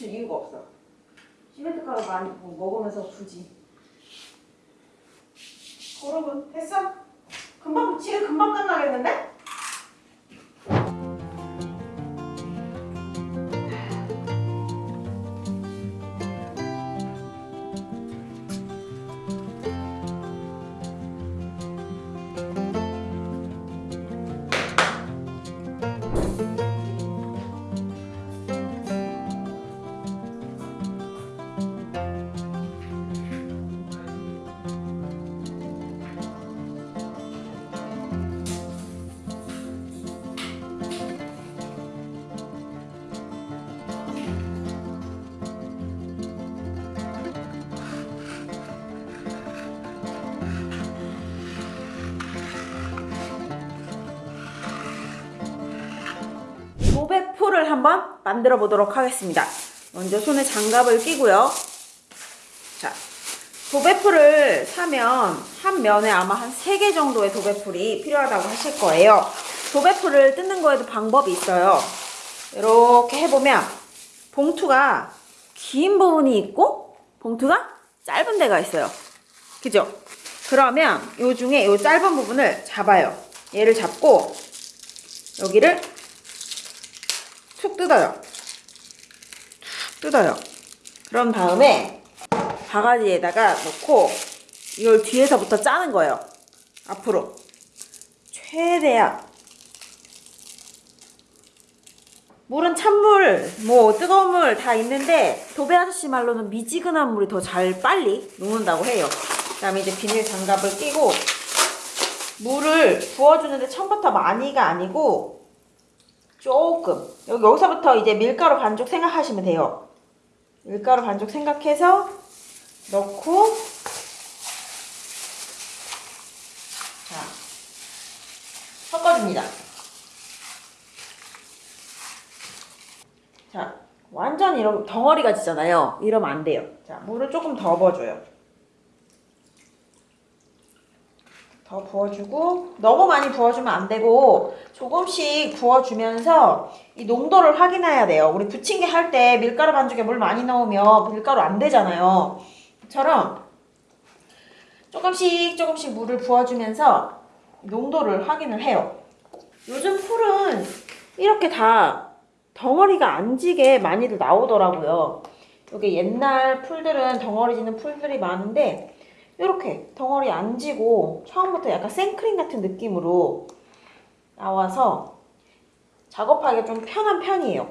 붙일 이유가 없어. 시멘트 가루 많이 뭐 먹으면서 굳이. 여러분 됐어? 금방 붙이게 금방 끝나겠는데? 한번 만들어 보도록 하겠습니다. 먼저 손에 장갑을 끼고요. 자, 도배풀을 사면 한 면에 아마 한 3개 정도의 도배풀이 필요하다고 하실 거예요. 도배풀을 뜯는 거에도 방법이 있어요. 이렇게 해보면 봉투가 긴 부분이 있고 봉투가 짧은 데가 있어요. 그죠? 그러면 요 중에 요 짧은 부분을 잡아요. 얘를 잡고 여기를 툭 뜯어요. 툭 뜯어요. 그런 다음에 바가지에다가 넣고 이걸 뒤에서부터 짜는 거예요. 앞으로. 최대한. 물은 찬물, 뭐 뜨거운 물 다 있는데 도배 아저씨 말로는 미지근한 물이 더 잘 빨리 녹는다고 해요. 그 다음에 이제 비닐 장갑을 끼고 물을 부어주는데 처음부터 많이가 아니고 조금 여기 여기서부터 이제 밀가루 반죽 생각하시면 돼요. 밀가루 반죽 생각해서 넣고 자 섞어줍니다. 자 완전 이런 덩어리가 지잖아요. 이러면 안 돼요. 자 물을 조금 더 부어줘요. 더 부어주고 너무 많이 부어주면 안 되고 조금씩 부어주면서 이 농도를 확인해야 돼요. 우리 부침개 할 때 밀가루 반죽에 물 많이 넣으면 밀가루 안 되잖아요. 처럼 조금씩 조금씩 물을 부어주면서 농도를 확인을 해요. 요즘 풀은 이렇게 다 덩어리가 안 지게 많이들 나오더라고요. 여기 옛날 풀들은 덩어리 지는 풀들이 많은데 이렇게 덩어리 안 지고 처음부터 약간 생크림 같은 느낌으로 나와서 작업하기 좀 편한 편이에요.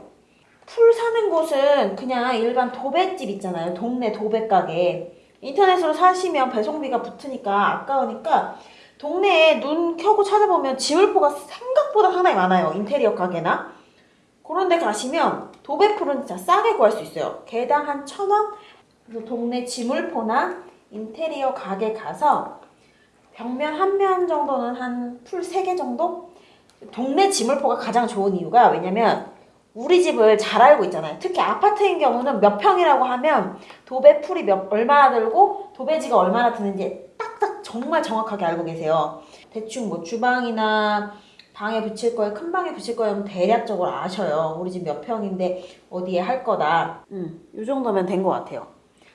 풀 사는 곳은 그냥 일반 도배집 있잖아요. 동네 도배가게. 인터넷으로 사시면 배송비가 붙으니까 아까우니까 동네에 눈 켜고 찾아보면 지울포가 생각보다 상당히 많아요. 인테리어 가게나. 그런 데 가시면 도배풀은 진짜 싸게 구할 수 있어요. 개당 한 천 원? 그래서 동네 지물포나 인테리어 가게 가서 벽면 한 면 정도는 한 풀 세 개 정도? 동네 지물포가 가장 좋은 이유가 왜냐면 우리 집을 잘 알고 있잖아요. 특히 아파트인 경우는 몇 평이라고 하면 도배 풀이 몇 얼마나 들고 도배지가 얼마나 드는지 딱딱 정말 정확하게 알고 계세요. 대충 뭐 주방이나 방에 붙일 거에 큰 방에 붙일 거면 대략적으로 아셔요. 우리 집 몇 평인데 어디에 할 거다. 음, 이 정도면 된 것 같아요.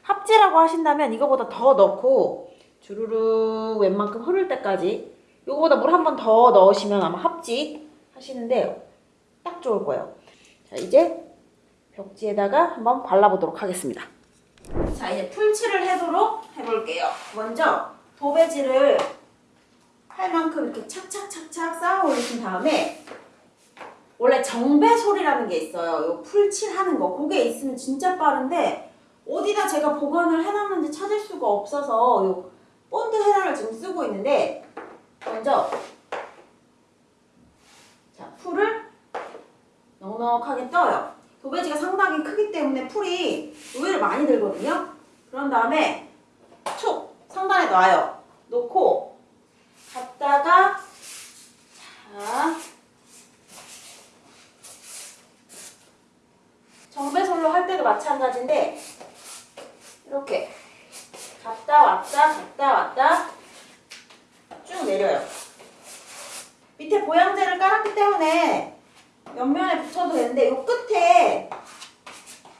합지라고 하신다면 이거보다 더 넣고 주르륵 웬만큼 흐를 때까지 이거보다 물 한 번 더 넣으시면 아마 합지 하시는데 딱 좋을 거예요. 자 이제 벽지에다가 한번 발라보도록 하겠습니다. 자 이제 풀칠을 해도록 해볼게요. 먼저 도배지를 할 만큼 이렇게 착착착착 쌓아 올리신 다음에 원래 정배솔이라는 게 있어요. 요 풀칠하는 거. 그게 있으면 진짜 빠른데 어디다 제가 보관을 해놨는지 찾을 수가 없어서 요 본드 헤라를 지금 쓰고 있는데 먼저 자 풀을 넉넉하게 떠요. 도배지가 상당히 크기 때문에 풀이 의외로 많이 들거든요. 그런 다음에 툭 상단에 놔요. 놓고 갖다가 자 정배솔로 할 때도 마찬가지인데 이렇게 갔다 왔다 갔다 왔다 쭉 내려요. 밑에 보양제를 깔았기 때문에 때문에 옆면에 붙여도 되는데 요 끝에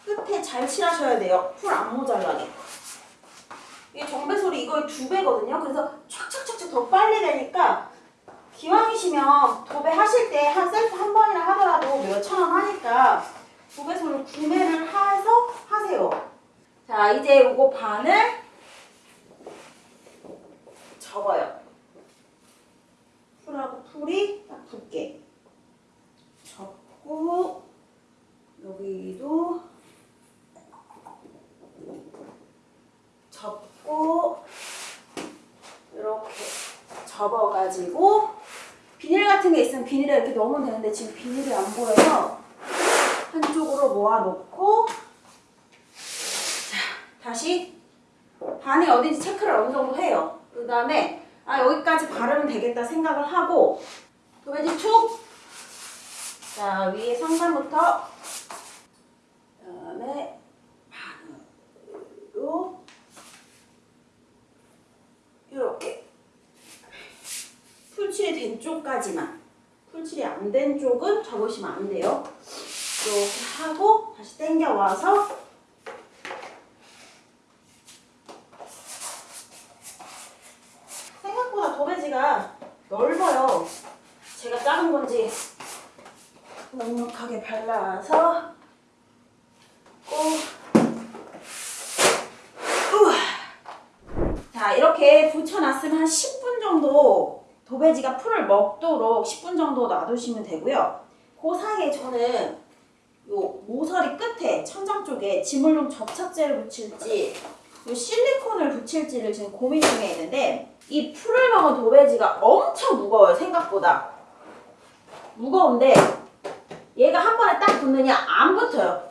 끝에 잘 칠하셔야 돼요. 풀 안 모자라게. 이게 정배솔이 이거의 두 배거든요. 그래서 촥촥촥촥 더 빨리 되니까 기왕이시면 도배 하실 때 한 셀프 한 번이나 하더라도 몇 천 원 하니까 도배솔을 구매를 해서 하세요. 자, 이제 요거 반을 접어요. 풀하고 풀이 딱 붙게 접고 여기도 접고 이렇게 접어가지고 비닐 같은 게 있으면 비닐에 이렇게 넣으면 되는데 지금 비닐이 안 보여서 한쪽으로 모아놓고 자 다시 반이 어딘지 체크를 어느 정도 해요. 그 다음에 아 여기까지 바르면 되겠다 생각을 하고 도배지 툭! 자 위에 상단부터 그 다음에 반으로 이렇게 풀칠이 된 쪽까지만 풀칠이 안 된 쪽은 접으시면 안 돼요. 이렇게 하고 다시 당겨 와서 생각보다 도배지가 넓어요. 제가 작은 건지 넉넉하게 발라서. 자 이렇게 붙여놨으면 한 10분 정도 도배지가 풀을 먹도록 10분 정도 놔두시면 되고요. 그 사이에 저는 요 모서리 끝에 천장 쪽에 지물용 접착제를 붙일지 요 실리콘을 붙일지를 지금 고민 중에 있는데 이 풀을 먹은 도배지가 엄청 무거워요 생각보다. 무거운데 얘가 한 번에 딱 붙느냐 안 붙어요.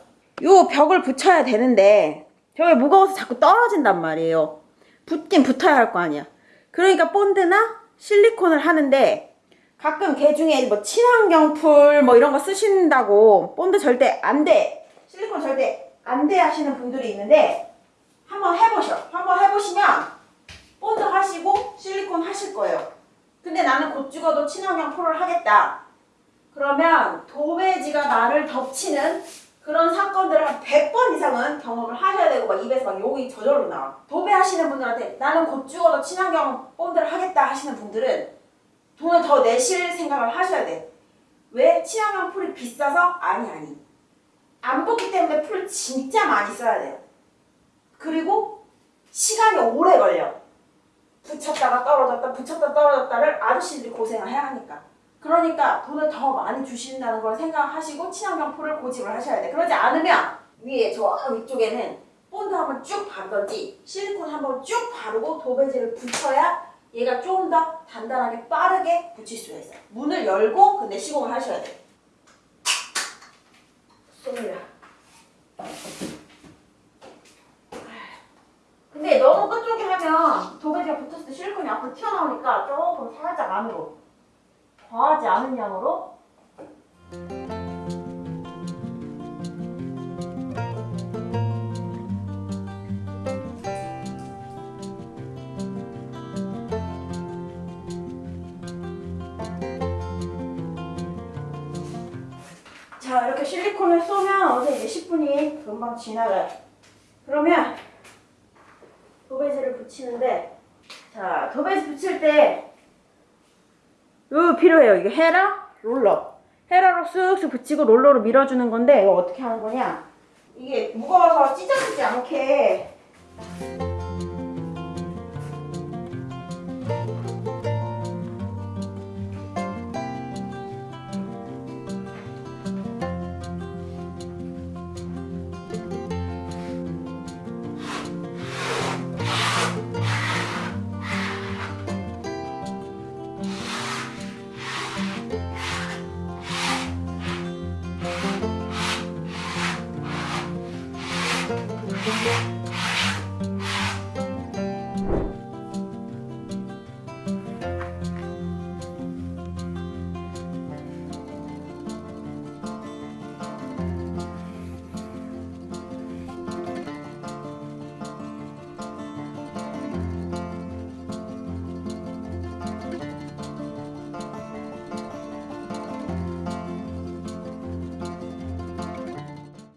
요 벽을 붙여야 되는데 벽이 무거워서 자꾸 떨어진단 말이에요. 붙긴 붙어야 할 거 아니야. 그러니까 본드나 실리콘을 하는데 가끔 개 중에 뭐 친환경 풀 뭐 이런 거 쓰신다고 본드 절대 안 돼. 실리콘 절대 안 돼 하시는 분들이 있는데 한번 해보셔. 한번 해보시면 본드 하시고 실리콘 하실 거예요. 근데 나는 곧 죽어도 친환경 풀을 하겠다. 그러면 도배지가 나를 덮치는 그런 사건들을 한 100번 이상은 경험을 하셔야 되고 막 입에서 막 욕이 저절로 나와 도배하시는 분들한테 나는 곧 죽어도 친환경 본드를 하겠다 하시는 분들은 돈을 더 내실 생각을 하셔야 돼. 왜? 친환경 풀이 비싸서? 아니 아니. 안 붙기 때문에 풀 진짜 많이 써야 돼요. 그리고 시간이 오래 걸려. 붙였다가 떨어졌다 붙였다 떨어졌다를 아저씨들이 고생을 해야 하니까. 그러니까 돈을 더 많이 주신다는 걸 생각하시고 친환경 풀을 고집을 하셔야 돼. 그러지 않으면 위에 저 위쪽에는 본드 한번 쭉 바르던지 실리콘 한번 쭉 바르고 도배지를 붙여야 얘가 좀더 단단하게 빠르게 붙일 수가 있어요. 문을 열고 근데 시공을 하셔야 돼요. 쏩니다. 근데 너무 끝쪽에 하면 도배지가 붙었을 때 실리콘이 앞으로 튀어나오니까 조금 살짝 안으로 과하지 않은 양으로 자 이렇게 실리콘을 쏘면 어제 이제 10분이 금방 지나가요. 그러면 도배지를 붙이는데 자 도배지 붙일 때 이거 필요해요. 이게 헤라 롤러. 헤라로 쓱쓱 붙이고 롤러로 밀어주는 건데 이거 어떻게 하는 거냐? 이게 무거워서 찢어지지 않게